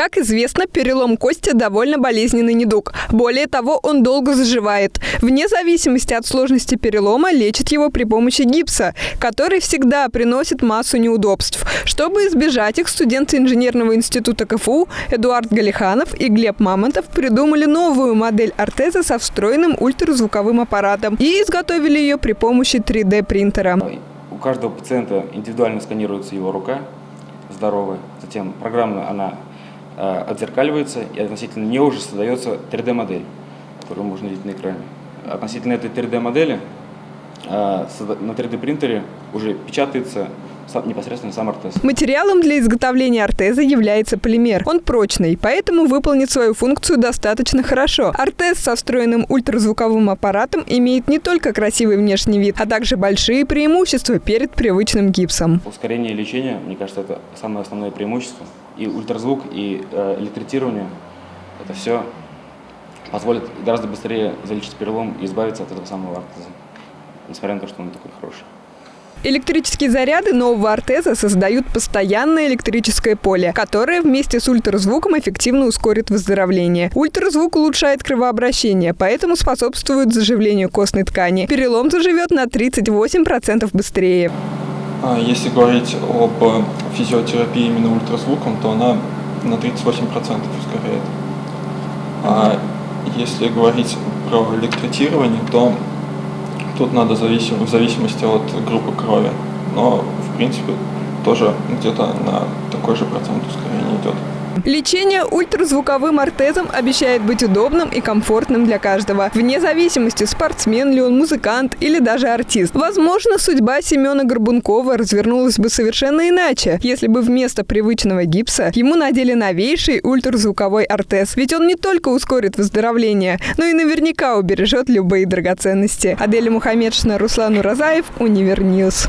Как известно, перелом кости довольно болезненный недуг. Более того, он долго заживает. Вне зависимости от сложности перелома лечат его при помощи гипса, который всегда приносит массу неудобств. Чтобы избежать их, студенты инженерного института КФУ Эдуард Галиханов и Глеб Мамонтов придумали новую модель ортеза со встроенным ультразвуковым аппаратом и изготовили ее при помощи 3D-принтера. У каждого пациента индивидуально сканируется его рука здоровая, затем программно она отзеркаливается и относительно нее уже создается 3D-модель, которую можно видеть на экране. Относительно этой 3D-модели э, на 3D-принтере уже печатается непосредственно сам ортез. Материалом для изготовления ортеза является полимер. Он прочный, поэтому выполнит свою функцию достаточно хорошо. Ортез со встроенным ультразвуковым аппаратом имеет не только красивый внешний вид, а также большие преимущества перед привычным гипсом. Ускорение лечения, мне кажется, это самое основное преимущество. И ультразвук, и э, электротирование – это все позволит гораздо быстрее залечить перелом и избавиться от этого самого ортеза, несмотря на то, что он такой хороший. Электрические заряды нового ортеза создают постоянное электрическое поле, которое вместе с ультразвуком эффективно ускорит выздоровление. Ультразвук улучшает кровообращение, поэтому способствует заживлению костной ткани. Перелом заживет на 38% быстрее. А если говорить об физиотерапии именно ультразвуком, то она на 38% ускоряет. А если говорить про электротирование, то Тут надо зависим, в зависимости от группы крови, но в принципе тоже где-то на такой же процент ускорения идет. Лечение ультразвуковым ортезом обещает быть удобным и комфортным для каждого, вне зависимости, спортсмен ли он, музыкант или даже артист. Возможно, судьба Семена Горбункова развернулась бы совершенно иначе, если бы вместо привычного гипса ему надели новейший ультразвуковой ортез. Ведь он не только ускорит выздоровление, но и наверняка убережет любые драгоценности. Аделя Мухаммедшина, Руслан Уразаев, Univer News.